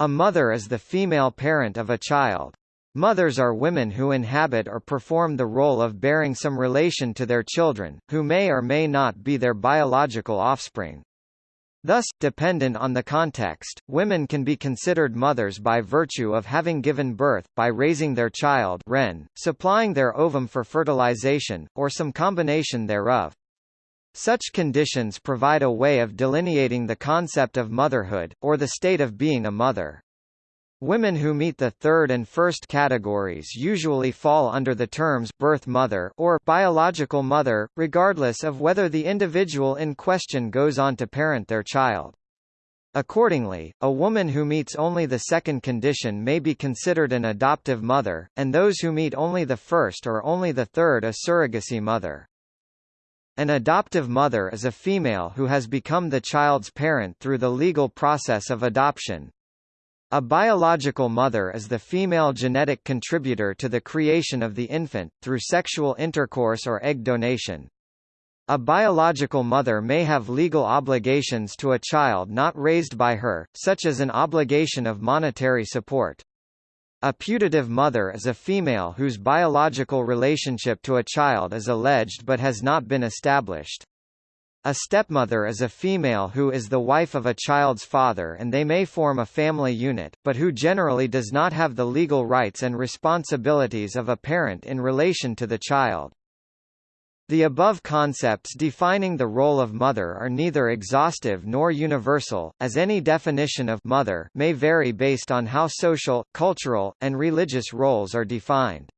A mother is the female parent of a child. Mothers are women who inhabit or perform the role of bearing some relation to their children, who may or may not be their biological offspring. Thus, dependent on the context, women can be considered mothers by virtue of having given birth, by raising their child Wren, supplying their ovum for fertilization, or some combination thereof. Such conditions provide a way of delineating the concept of motherhood, or the state of being a mother. Women who meet the third and first categories usually fall under the terms birth mother or biological mother, regardless of whether the individual in question goes on to parent their child. Accordingly, a woman who meets only the second condition may be considered an adoptive mother, and those who meet only the first or only the third a surrogacy mother. An adoptive mother is a female who has become the child's parent through the legal process of adoption, a biological mother is the female genetic contributor to the creation of the infant, through sexual intercourse or egg donation. A biological mother may have legal obligations to a child not raised by her, such as an obligation of monetary support. A putative mother is a female whose biological relationship to a child is alleged but has not been established. A stepmother is a female who is the wife of a child's father and they may form a family unit, but who generally does not have the legal rights and responsibilities of a parent in relation to the child. The above concepts defining the role of mother are neither exhaustive nor universal, as any definition of mother may vary based on how social, cultural, and religious roles are defined.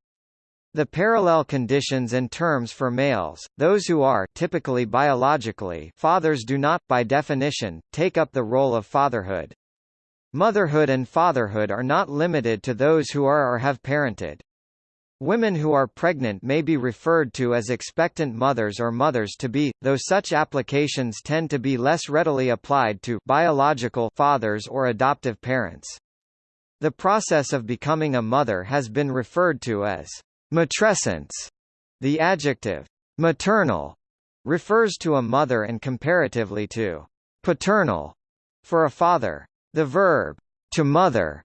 The parallel conditions and terms for males, those who are typically biologically fathers do not, by definition, take up the role of fatherhood. Motherhood and fatherhood are not limited to those who are or have parented. Women who are pregnant may be referred to as expectant mothers or mothers-to-be, though such applications tend to be less readily applied to biological fathers or adoptive parents. The process of becoming a mother has been referred to as Matrescence. The adjective maternal refers to a mother and comparatively to paternal for a father. The verb to mother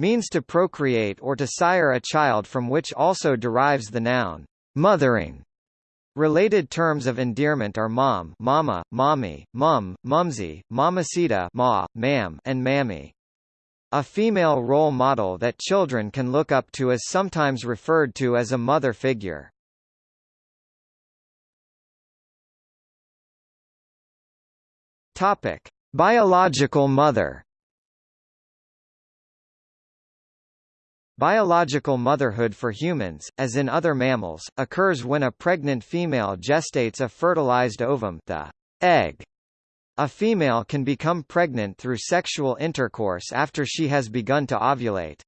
means to procreate or to sire a child from which also derives the noun mothering. Related terms of endearment are mom, mama, mommy, mum, mumsy, mamacita, ma, mam, and mammy. A female role model that children can look up to is sometimes referred to as a mother figure. Topic: Biological mother. Biological motherhood for humans, as in other mammals, occurs when a pregnant female gestates a fertilized ovum the egg a female can become pregnant through sexual intercourse after she has begun to ovulate.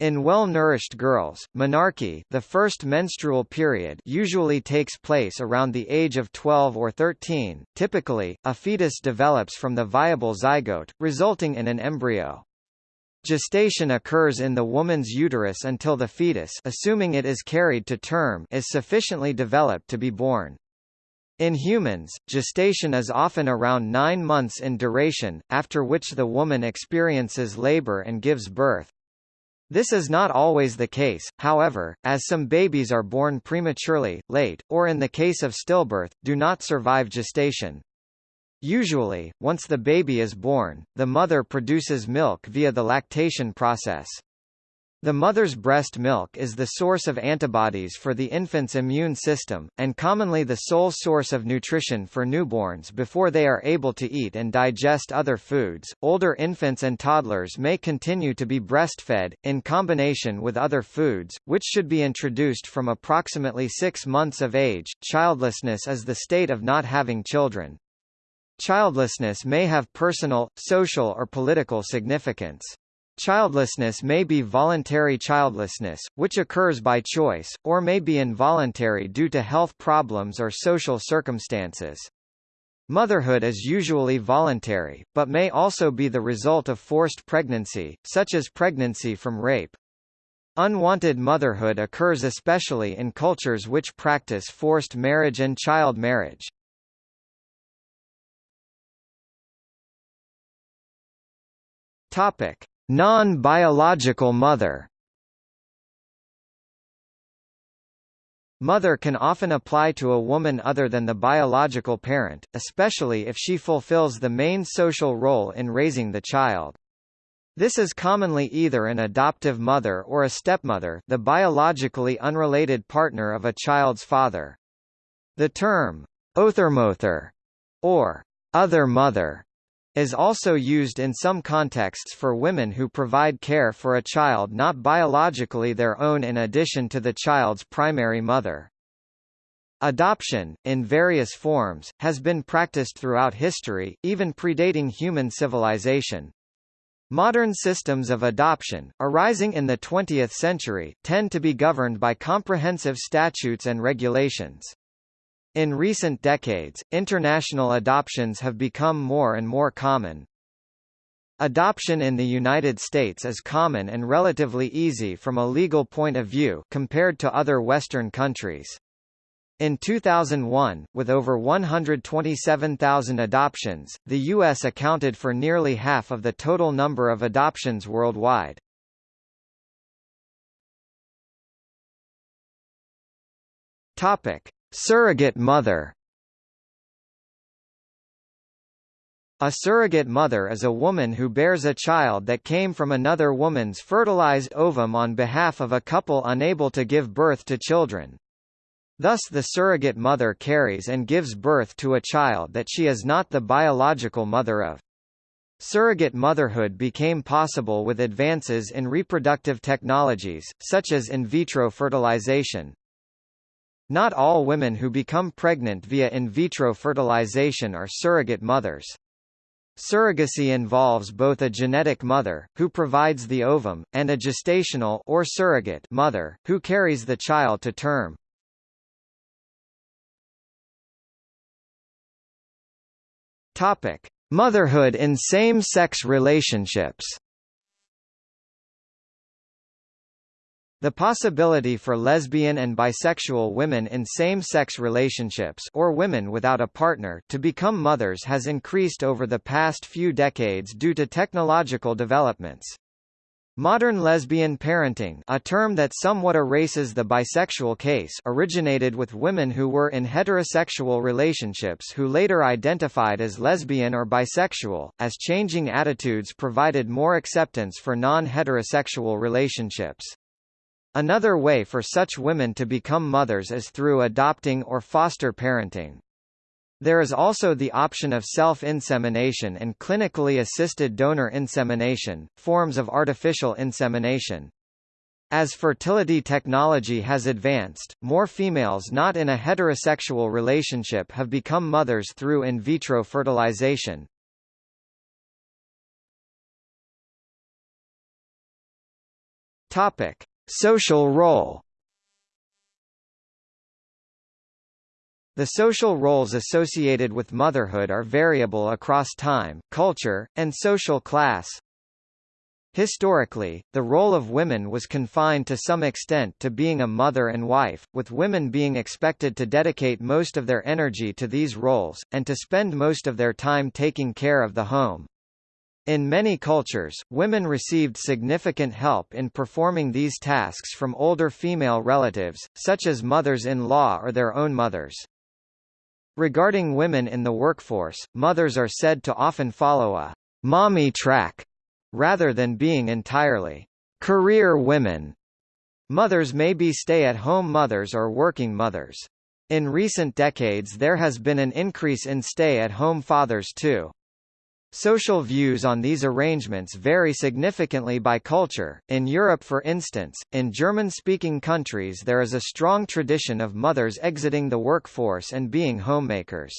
In well-nourished girls, menarche the first menstrual period usually takes place around the age of 12 or 13. Typically, a fetus develops from the viable zygote, resulting in an embryo. Gestation occurs in the woman's uterus until the fetus assuming it is carried to term is sufficiently developed to be born. In humans, gestation is often around nine months in duration, after which the woman experiences labor and gives birth. This is not always the case, however, as some babies are born prematurely, late, or in the case of stillbirth, do not survive gestation. Usually, once the baby is born, the mother produces milk via the lactation process. The mother's breast milk is the source of antibodies for the infant's immune system, and commonly the sole source of nutrition for newborns before they are able to eat and digest other foods. Older infants and toddlers may continue to be breastfed, in combination with other foods, which should be introduced from approximately six months of age. Childlessness is the state of not having children. Childlessness may have personal, social or political significance. Childlessness may be voluntary childlessness, which occurs by choice, or may be involuntary due to health problems or social circumstances. Motherhood is usually voluntary, but may also be the result of forced pregnancy, such as pregnancy from rape. Unwanted motherhood occurs especially in cultures which practice forced marriage and child marriage. Topic: Non-biological mother Mother can often apply to a woman other than the biological parent, especially if she fulfills the main social role in raising the child. This is commonly either an adoptive mother or a stepmother the biologically unrelated partner of a child's father. The term, othermother, or other mother, is also used in some contexts for women who provide care for a child not biologically their own in addition to the child's primary mother. Adoption, in various forms, has been practiced throughout history, even predating human civilization. Modern systems of adoption, arising in the 20th century, tend to be governed by comprehensive statutes and regulations. In recent decades, international adoptions have become more and more common. Adoption in the United States is common and relatively easy from a legal point of view compared to other Western countries. In 2001, with over 127,000 adoptions, the U.S. accounted for nearly half of the total number of adoptions worldwide. Topic. Surrogate mother A surrogate mother is a woman who bears a child that came from another woman's fertilized ovum on behalf of a couple unable to give birth to children. Thus the surrogate mother carries and gives birth to a child that she is not the biological mother of. Surrogate motherhood became possible with advances in reproductive technologies, such as in vitro fertilization. Not all women who become pregnant via in vitro fertilization are surrogate mothers. Surrogacy involves both a genetic mother, who provides the ovum, and a gestational or surrogate mother, who carries the child to term. Topic: Motherhood in same-sex relationships. The possibility for lesbian and bisexual women in same-sex relationships or women without a partner to become mothers has increased over the past few decades due to technological developments. Modern lesbian parenting a term that somewhat erases the bisexual case originated with women who were in heterosexual relationships who later identified as lesbian or bisexual, as changing attitudes provided more acceptance for non-heterosexual relationships. Another way for such women to become mothers is through adopting or foster parenting. There is also the option of self-insemination and clinically assisted donor insemination, forms of artificial insemination. As fertility technology has advanced, more females not in a heterosexual relationship have become mothers through in vitro fertilization. Topic: Social role The social roles associated with motherhood are variable across time, culture, and social class. Historically, the role of women was confined to some extent to being a mother and wife, with women being expected to dedicate most of their energy to these roles, and to spend most of their time taking care of the home. In many cultures, women received significant help in performing these tasks from older female relatives, such as mothers-in-law or their own mothers. Regarding women in the workforce, mothers are said to often follow a mommy track, rather than being entirely career women. Mothers may be stay-at-home mothers or working mothers. In recent decades there has been an increase in stay-at-home fathers too. Social views on these arrangements vary significantly by culture. In Europe, for instance, in German speaking countries, there is a strong tradition of mothers exiting the workforce and being homemakers.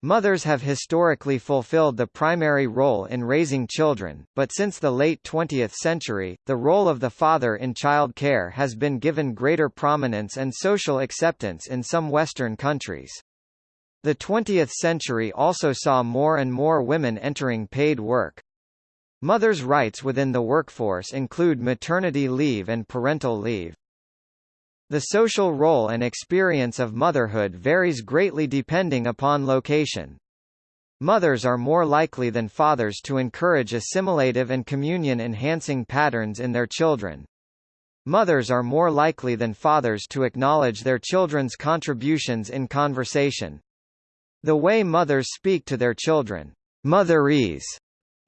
Mothers have historically fulfilled the primary role in raising children, but since the late 20th century, the role of the father in child care has been given greater prominence and social acceptance in some Western countries. The 20th century also saw more and more women entering paid work. Mothers' rights within the workforce include maternity leave and parental leave. The social role and experience of motherhood varies greatly depending upon location. Mothers are more likely than fathers to encourage assimilative and communion-enhancing patterns in their children. Mothers are more likely than fathers to acknowledge their children's contributions in conversation. The way mothers speak to their children, motherese,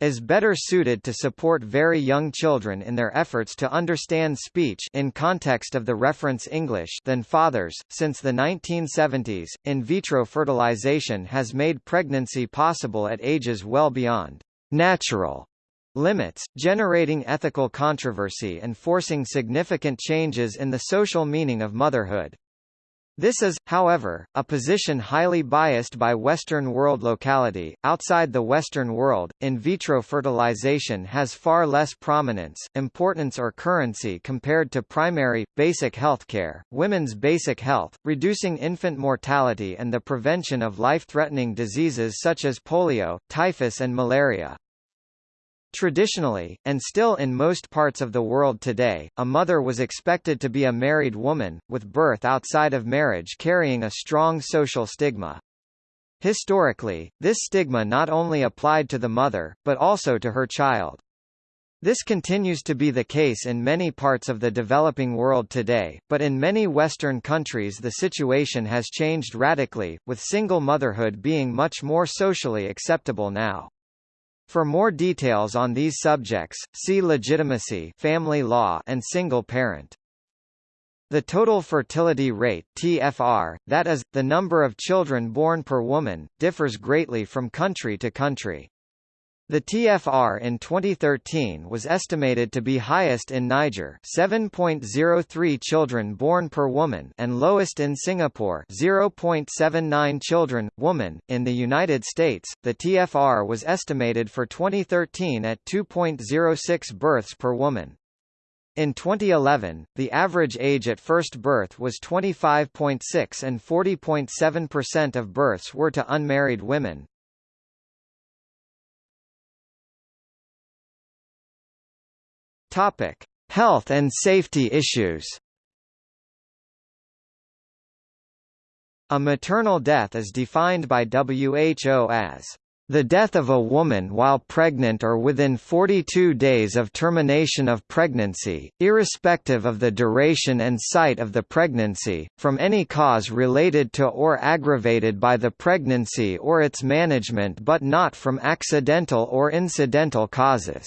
is better suited to support very young children in their efforts to understand speech in context of the reference English than fathers. Since the 1970s, in vitro fertilization has made pregnancy possible at ages well beyond natural limits, generating ethical controversy and forcing significant changes in the social meaning of motherhood. This is, however, a position highly biased by Western world locality. Outside the Western world, in vitro fertilization has far less prominence, importance or currency compared to primary, basic healthcare, women's basic health, reducing infant mortality and the prevention of life-threatening diseases such as polio, typhus and malaria. Traditionally, and still in most parts of the world today, a mother was expected to be a married woman, with birth outside of marriage carrying a strong social stigma. Historically, this stigma not only applied to the mother, but also to her child. This continues to be the case in many parts of the developing world today, but in many Western countries the situation has changed radically, with single motherhood being much more socially acceptable now. For more details on these subjects, see legitimacy family law and single parent. The total fertility rate TFR, that is, the number of children born per woman, differs greatly from country to country. The TFR in 2013 was estimated to be highest in Niger 7.03 children born per woman and lowest in Singapore 0.79 children, woman. In the United States, the TFR was estimated for 2013 at 2.06 births per woman. In 2011, the average age at first birth was 25.6 and 40.7% of births were to unmarried women. Topic: Health and safety issues. A maternal death is defined by WHO as the death of a woman while pregnant or within 42 days of termination of pregnancy, irrespective of the duration and site of the pregnancy, from any cause related to or aggravated by the pregnancy or its management but not from accidental or incidental causes.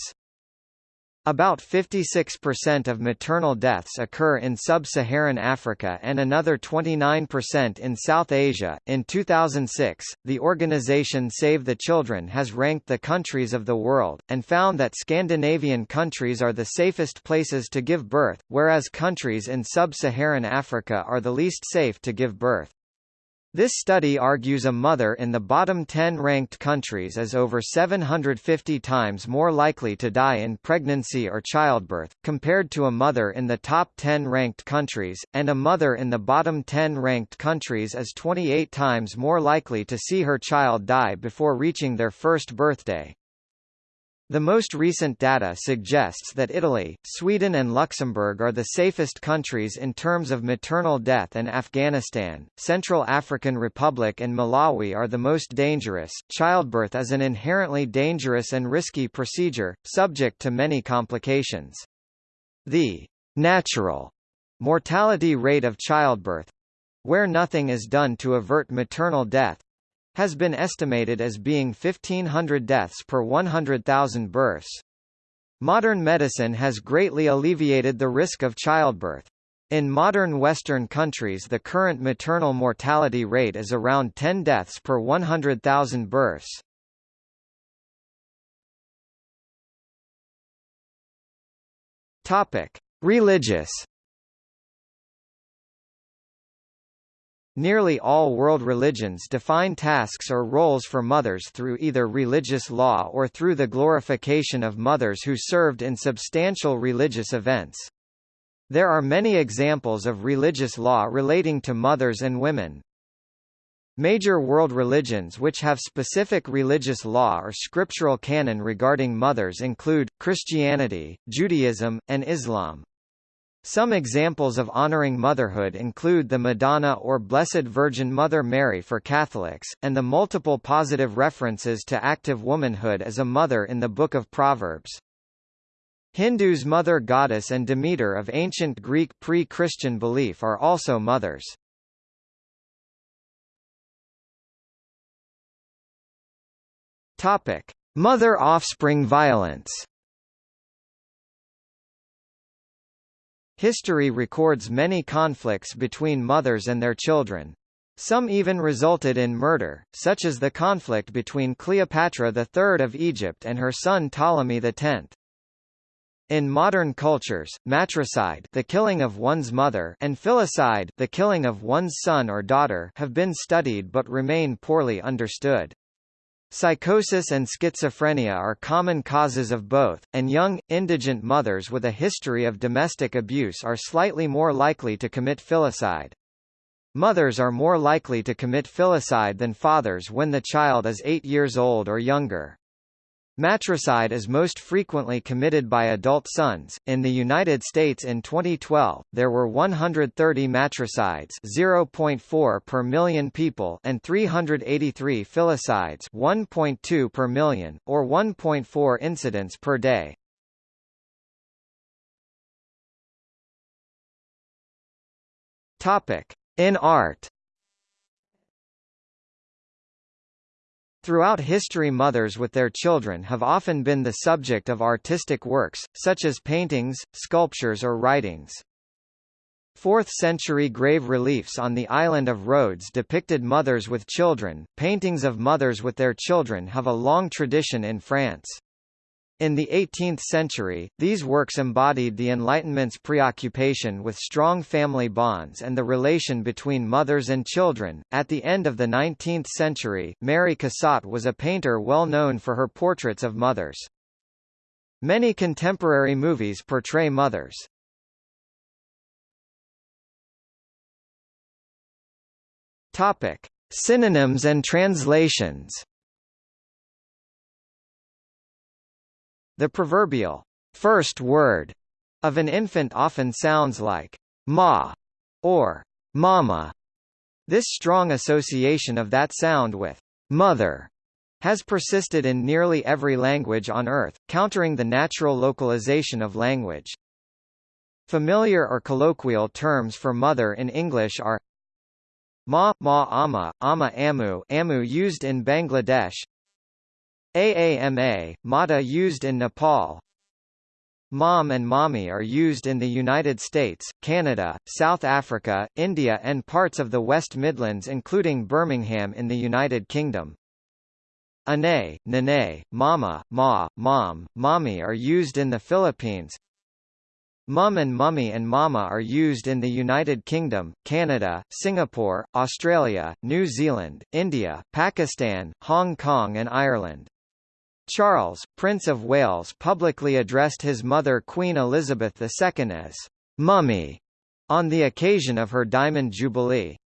About 56% of maternal deaths occur in sub-Saharan Africa and another 29% in South Asia. In 2006, the organization Save the Children has ranked the countries of the world and found that Scandinavian countries are the safest places to give birth, whereas countries in sub-Saharan Africa are the least safe to give birth. This study argues a mother in the bottom 10 ranked countries is over 750 times more likely to die in pregnancy or childbirth, compared to a mother in the top 10 ranked countries, and a mother in the bottom 10 ranked countries is 28 times more likely to see her child die before reaching their first birthday. The most recent data suggests that Italy, Sweden and Luxembourg are the safest countries in terms of maternal death and Afghanistan, Central African Republic and Malawi are the most dangerous. Childbirth is an inherently dangerous and risky procedure, subject to many complications. The natural mortality rate of childbirth where nothing is done to avert maternal death has been estimated as being 1,500 deaths per 100,000 births. Modern medicine has greatly alleviated the risk of childbirth. In modern Western countries the current maternal mortality rate is around 10 deaths per 100,000 births. Topic: Religious Nearly all world religions define tasks or roles for mothers through either religious law or through the glorification of mothers who served in substantial religious events. There are many examples of religious law relating to mothers and women. Major world religions which have specific religious law or scriptural canon regarding mothers include, Christianity, Judaism, and Islam. Some examples of honoring motherhood include the Madonna or Blessed Virgin Mother Mary for Catholics, and the multiple positive references to active womanhood as a mother in the Book of Proverbs. Hindus Mother Goddess and Demeter of ancient Greek pre-Christian belief are also mothers. Mother-offspring violence History records many conflicts between mothers and their children. Some even resulted in murder, such as the conflict between Cleopatra III of Egypt and her son Ptolemy X. In modern cultures, matricide the killing of one's mother and filicide the killing of one's son or daughter have been studied but remain poorly understood. Psychosis and schizophrenia are common causes of both, and young, indigent mothers with a history of domestic abuse are slightly more likely to commit filicide. Mothers are more likely to commit filicide than fathers when the child is 8 years old or younger. Matricide is most frequently committed by adult sons. In the United States in 2012, there were 130 matricides, 0.4 per million people, and 383 filicides, 1.2 per million, or 1.4 incidents per day. Topic: In art. Throughout history mothers with their children have often been the subject of artistic works, such as paintings, sculptures or writings. 4th-century grave reliefs on the island of Rhodes depicted mothers with children. Paintings of mothers with their children have a long tradition in France. In the 18th century, these works embodied the Enlightenment's preoccupation with strong family bonds and the relation between mothers and children. At the end of the 19th century, Mary Cassatt was a painter well known for her portraits of mothers. Many contemporary movies portray mothers. Topic: Synonyms and translations. The proverbial first word of an infant often sounds like ma or mama. This strong association of that sound with mother has persisted in nearly every language on Earth, countering the natural localization of language. Familiar or colloquial terms for mother in English are ma, ma ama, ama amu, amu used in Bangladesh, AAMA, Mata used in Nepal Mom and Mommy are used in the United States, Canada, South Africa, India and parts of the West Midlands including Birmingham in the United Kingdom. Ane, Nene, Mama, Ma, Mom, Mommy are used in the Philippines. Mum and Mummy and Mama are used in the United Kingdom, Canada, Singapore, Australia, New Zealand, India, Pakistan, Hong Kong and Ireland. Charles, Prince of Wales publicly addressed his mother Queen Elizabeth II as «mummy» on the occasion of her Diamond Jubilee.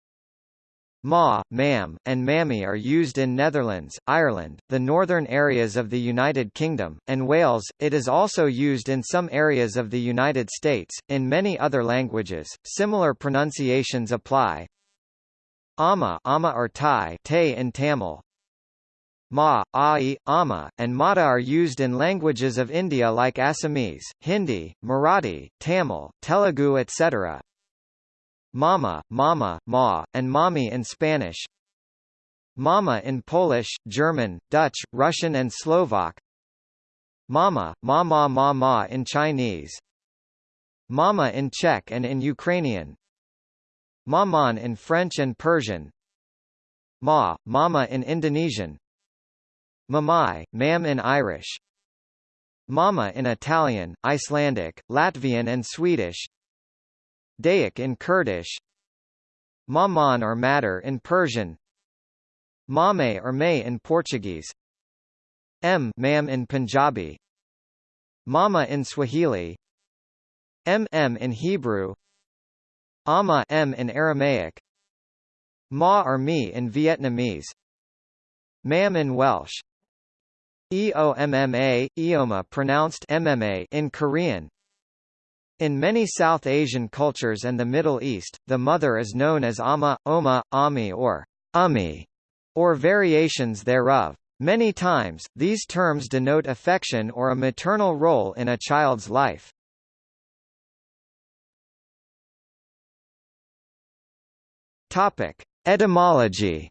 Ma, ma'am, and mammy are used in Netherlands, Ireland, the northern areas of the United Kingdom, and Wales. It is also used in some areas of the United States. In many other languages, similar pronunciations apply. Ama, ama or Thai, te in Tamil, Ma, Ai, Ama, and Mata are used in languages of India like Assamese, Hindi, Marathi, Tamil, Telugu etc. Mama, Mama, Ma, and Mommy in Spanish. Mama in Polish, German, Dutch, Russian and Slovak. Mama, Mama Mama in Chinese. Mama in Czech and in Ukrainian. Maman in French and Persian. Ma, Mama in Indonesian Mamai, mam in Irish. Mama in Italian, Icelandic, Latvian and Swedish. Dayak in Kurdish. Maman or matter in Persian. Mame or may in Portuguese. M mam in Punjabi. Mama in Swahili. M M in Hebrew. Ama M in Aramaic. Ma or me in Vietnamese. Mam in Welsh EOMMA, Eoma pronounced MMA in Korean In many South Asian cultures and the Middle East, the mother is known as Ama, Oma, Ami or Ummi, or variations thereof. Many times, these terms denote affection or a maternal role in a child's life. Topic: Etymology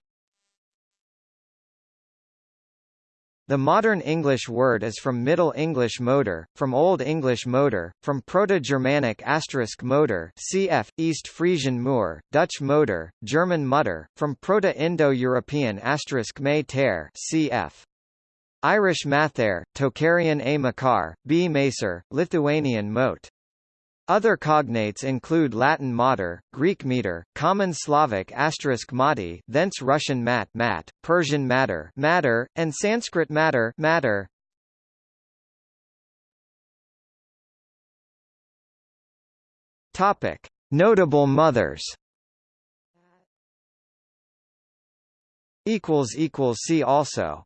The modern English word is from Middle English motor, from Old English motor, from Proto-Germanic asterisk motor cf. East Frisian Moor, Dutch motor, German Mutter, from Proto-Indo-European asterisk may ter cf. Irish mather, Tocharian a makar, b macer, Lithuanian mote. Other cognates include Latin mater, Greek meter, Common Slavic asterisk mati, thence Russian mat, mat, Persian matter, matter, and Sanskrit matter, matter. Topic: Notable mothers. Equals equals see also.